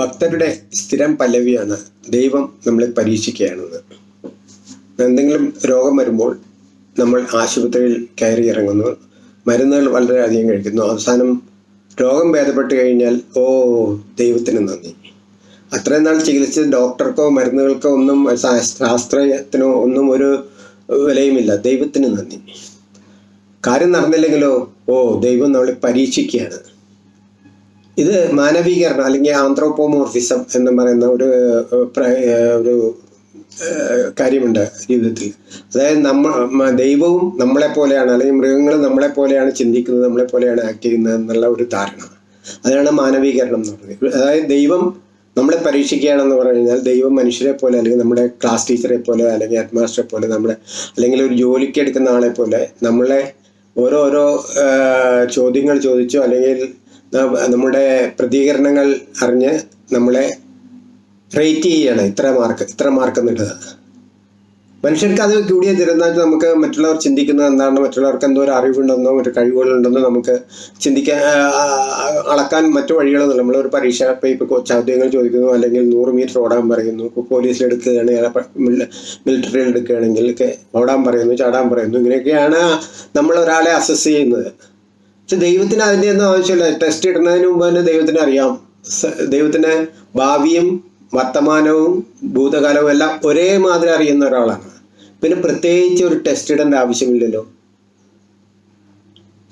ഭക്തരുടെ സ്ഥിരം പല്ലവിയാണ് ദൈവം നമ്മളെ പരീക്ഷിക്കുകയാണെന്ന് എന്തെങ്കിലും രോഗം വരുമ്പോൾ നമ്മൾ ആശുപത്രിയിൽ കയറി ഇറങ്ങുന്നു. മരുന്നുകൾ വളരെയധികം കഴിക്കുന്നു. അവസാനം രോഗം ഭേദപ്പെട്ട് കഴിഞ്ഞാൽ ഓ ദൈവത്തിന് നന്ദി. അത്രയും നാൾ ചികിത്സിച്ച ഡോക്ടർക്കോ മരുന്നുകൾക്കോ ഒന്നും ശാസ്ത്രത്തിനോ ഒന്നും ഒരു വിലയുമില്ല. ദൈവത്തിന് നന്ദി. കാര്യം നടന്നില്ലെങ്കിലോ ഓ ദൈവം നമ്മളെ പരീക്ഷിക്കുകയാണ്. ഇത് മാനവീകരണം അല്ലെങ്കിൽ ആന്ത്രോപോമോർഫിസം എന്ന് പറയുന്ന ഒരു ഒരു കാര്യമുണ്ട് ജീവിതത്തിൽ. അതായത് നമ്മ ദൈവവും നമ്മളെ പോലെയാണ് അല്ലെങ്കിൽ മൃഗങ്ങൾ നമ്മളെ പോലെയാണ് ചിന്തിക്കുന്നത് നമ്മളെ പോലെയാണ് ആക്ട് ചെയ്യുന്നത് എന്നുള്ള ഒരു ധാരണ. അതാണ് മാനവീകരണം എന്ന് പറയുന്നത്. അതായത് ദൈവം നമ്മളെ പരീക്ഷിക്കുകയാണെന്ന് പറഞ്ഞു കഴിഞ്ഞാൽ ദൈവം മനുഷ്യരെ പോലെ അല്ലെങ്കിൽ നമ്മുടെ ക്ലാസ് ടീച്ചറെ പോലെ അല്ലെങ്കിൽ ഹെഡ് മാസ്റ്ററെ പോലെ നമ്മളെ അല്ലെങ്കിൽ ഒരു ജോലിക്ക് എടുക്കുന്ന ആളെ പോലെ നമ്മളെ ഓരോരോ ഓരോ ചോദ്യങ്ങൾ ചോദിച്ചോ അല്ലെങ്കിൽ നമ്മുടെ പ്രതികരണങ്ങൾ അറിഞ്ഞ് നമ്മളെ റേറ്റ് ചെയ്യാണ്. ഇത്ര മാർക്ക് ഇത്ര മാർക്ക് എന്നുള്ളത്. മനുഷ്യർക്ക് അത് കൂടിയ തിരുന്നാൽ നമുക്ക് മറ്റുള്ളവർ ചിന്തിക്കുന്നത് എന്താണ് മറ്റുള്ളവർക്ക് എന്തോ ഒരു അറിവുണ്ടെന്നോ ഒരു കഴിവുകളുണ്ടെന്നോ നമുക്ക് ചിന്തിക്കാൻ അളക്കാൻ മറ്റു വഴികളൊന്നുമില്ല. നമ്മളൊരു പരീക്ഷ പേപ്പർ ചോദ്യങ്ങൾ ചോദിക്കുന്നു അല്ലെങ്കിൽ നൂറ് മീറ്റർ ഓടാൻ പറയുന്നു ഇപ്പോൾ പോലീസിൽ എടുക്കുകയാണെങ്കിൽ മിലിറ്ററിയിൽ എടുക്കുകയാണെങ്കിൽ ഓടാൻ പറയുന്നു ചാടാൻ പറയുന്നു ഇങ്ങനെയൊക്കെയാണ് നമ്മൾ ഒരാളെ അസസ് ചെയ്യുന്നത്. പക്ഷെ ദൈവത്തിന് അതിന്റെ ഒന്നും ആവശ്യമില്ല. ടെസ്റ്റ് ഇടുന്നതിന് മുമ്പ് തന്നെ ദൈവത്തിന് അറിയാം. ദൈവത്തിന്റെ ഭാവിയും വർത്തമാനവും ഭൂതകാലവും എല്ലാം ഒരേ മാതിരി അറിയുന്ന ഒരാളാണ്. പിന്നെ പ്രത്യേകിച്ച് ഒരു ടെസ്റ്റ് ഇടേണ്ട ആവശ്യമില്ലല്ലോ.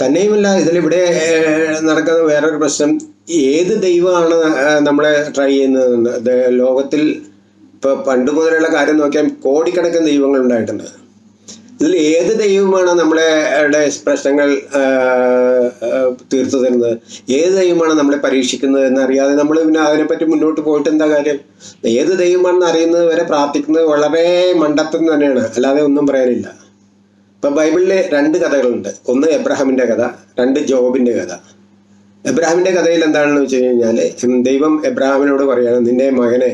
തന്നെയുമല്ല ഇതിലിവിടെ നടക്കുന്ന വേറൊരു പ്രശ്നം. ഏത് ദൈവമാണ് നമ്മളെ ട്രൈ ചെയ്യുന്നത് ലോകത്തിൽ ഇപ്പൊ പണ്ട് മുതലുള്ള കാര്യം നോക്കിയാൽ കോടിക്കണക്കിന് ദൈവങ്ങൾ ഉണ്ടായിട്ടുണ്ട്. ഇതിൽ ഏത് ദൈവമാണ് നമ്മുടെ പ്രശ്നങ്ങൾ തീർത്തു തരുന്നത് ഏത് ദൈവമാണ് നമ്മളെ പരീക്ഷിക്കുന്നത് എന്നറിയാതെ നമ്മൾ പിന്നെ അതിനെപ്പറ്റി മുന്നോട്ട് പോയിട്ട് എന്താ കാര്യം? ഏത് ദൈവമാണെന്ന് അറിയുന്നത് വരെ പ്രാർത്ഥിക്കുന്നത് വളരെ മണ്ടത്തം തന്നെയാണ്. അല്ലാതെ ഒന്നും പറയാനില്ല. ഇപ്പം ബൈബിളിൽ രണ്ട് കഥകളുണ്ട്. ഒന്ന് എബ്രഹാമിന്റെ കഥ രണ്ട് ജോബിന്റെ കഥ. എബ്രഹാമിന്റെ കഥയിൽ എന്താണെന്ന് വെച്ച് കഴിഞ്ഞാൽ ദൈവം എബ്രഹാമിനോട് പറയുകയാണ് നിന്റെ മകനെ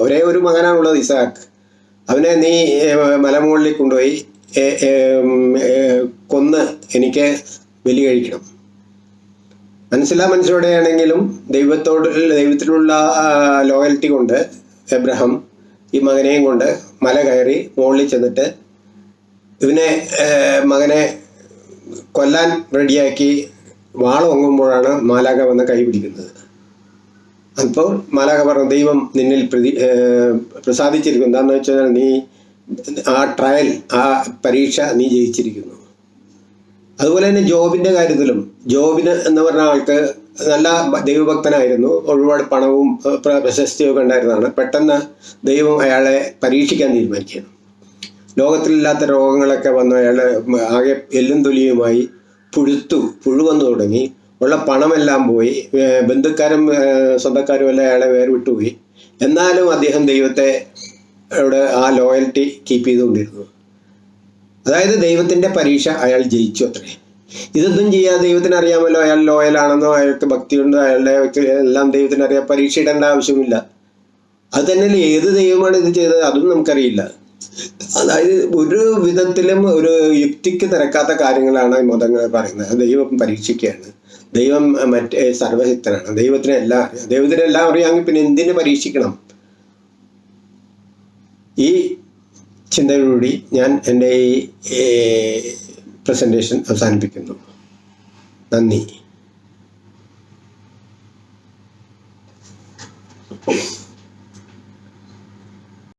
ഒരേ ഒരു മകനാണുള്ളത് ഇസാഖ് അവനെ നീ മലമുകളിൽ കൊണ്ടുപോയി കൊന്ന് എനിക്ക് ബലി കഴിക്കണം. മനസ്സിലാ മനസ്സിലൂടെയാണെങ്കിലും ദൈവത്തോട് ദൈവത്തിലുള്ള ലോയൽറ്റി കൊണ്ട് എബ്രഹാം ഈ മകനെയും കൊണ്ട് മല കയറി മുകളിൽ ചെന്നിട്ട് ഇവനെ മകനെ കൊല്ലാൻ റെഡിയാക്കി വാളൊങ്ങുമ്പോഴാണ് മാലാക വന്ന് കൈ പിടിക്കുന്നത്. അപ്പോൾ മാലാക പറഞ്ഞു ദൈവം നിന്നിൽ പ്രതി പ്രസാദിച്ചിരിക്കും എന്താണെന്ന് വെച്ചാൽ നീ ആ ട്രയൽ ആ പരീക്ഷ നീ ജയിച്ചിരിക്കുന്നു. അതുപോലെ തന്നെ ജോബിന്റെ കാര്യത്തിലും ജോബിന് എന്ന് പറഞ്ഞ ആൾക്ക് നല്ല ദൈവഭക്തനായിരുന്നു. ഒരുപാട് പണവും പ്രശസ്തിയൊക്കെ ഉണ്ടായിരുന്നതാണ്. പെട്ടെന്ന് ദൈവം അയാളെ പരീക്ഷിക്കാൻ തീരുമാനിക്കുകയാണ്. ലോകത്തിലില്ലാത്ത രോഗങ്ങളൊക്കെ വന്ന് അയാൾ ആകെ എല്ലും തൊലിയുമായി പുഴുത്തു പുഴു വന്നു തുടങ്ങി. ഉള്ള പണമെല്ലാം പോയി. ബന്ധുക്കാരും സ്വന്തക്കാരും എല്ലാം അയാളെ വേർവിട്ടുപോയി. എന്നാലും അദ്ദേഹം ദൈവത്തെ അവിടെ ആ ലോയൽറ്റി കീപ്പ് ചെയ്തുകൊണ്ടിരുന്നു അതായത് ദൈവത്തിന്റെ പരീക്ഷ അയാൾ ജയിച്ചു അത്രേ. ഇതൊന്നും ചെയ്യാതെ ദൈവത്തിന് അറിയാമല്ലോ അയാൾ ലോയലാണെന്നോ അയാൾക്ക് ഭക്തിയുണ്ടോ അയാളുടെ എല്ലാം ദൈവത്തിന് അറിയാം പരീക്ഷ ഇടേണ്ട ആവശ്യമില്ല. അത് തന്നെയല്ലേ ഏത് ദൈവമാണ് ഇത് ചെയ്തത്? അതും നമുക്കറിയില്ല. അതായത് ഒരു വിധത്തിലും ഒരു യുക്തിക്ക് തിരക്കാത്ത കാര്യങ്ങളാണ് ഈ മതങ്ങൾ പറയുന്നത്. ദൈവം പരീക്ഷിക്കുകയാണ്. ദൈവം മറ്റേ സർവശക്തനാണ് ദൈവത്തിനെല്ലാം അറിയാം. ദൈവത്തിനെല്ലാം അറിയാമെങ്കിൽ പിന്നെ എന്തിനു പരീക്ഷിക്കണം? ഈ ചിന്തയോടുകൂടി ഞാൻ എന്റെ ഈ പ്രസന്റേഷൻ അവസാനിപ്പിക്കുന്നു. നന്ദി.